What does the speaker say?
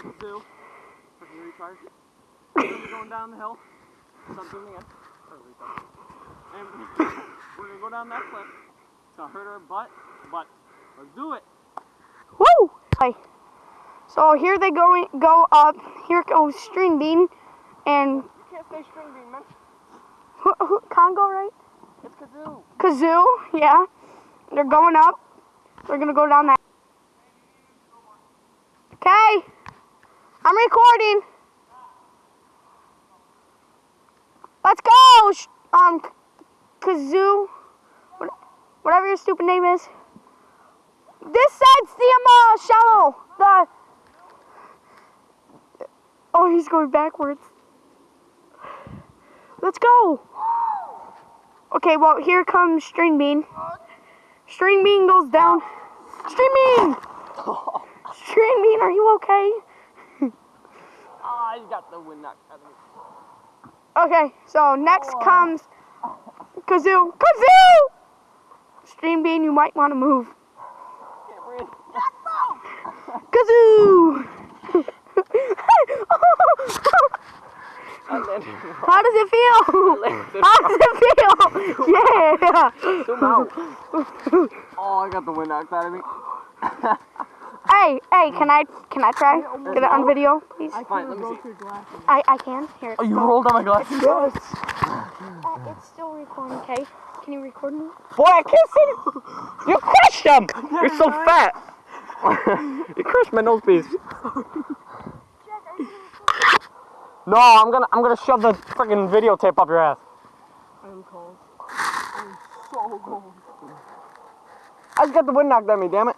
Two. Retard. We're going down the hill. Stop zooming in. Oh, retard. And we're gonna go down that cliff. It's gonna hurt our butt, but let's do it. Woo! Hi. So here they go go up. Here goes String Bean and You can't stay string bean, man. who, who, Congo, right? It's kazoo. Kazoo, yeah. They're going up. They're gonna go down that. Okay. I'm recording. Let's go, um, Kazoo, whatever your stupid name is. This side's the um, uh, shallow. The. Oh, he's going backwards. Let's go. Okay, well, here comes String Bean. String Bean goes down. String Bean! String Bean, are you okay? Ah, you got the wind knocked out of me. Okay, so next comes Kazoo. Kazoo! String Bean, you might want to move. Kazoo! How does it feel? How does it feel? Yeah! Zoom out. Oh, I got the wind knocked out of me. Hey, hey, can I can I try? Get it on video, please? Fine, let me see. I, I can. Here. Oh, you rolled on my glasses? Yes. Uh, it's still recording, okay? Can you record me? Boy, I can't see. You crushed them. You're so fat. you crushed my nose piece. No, I'm gonna I'm gonna shove the freaking videotape up your ass. I'm cold. I'm so cold. I just got the wind knocked at me, damn it.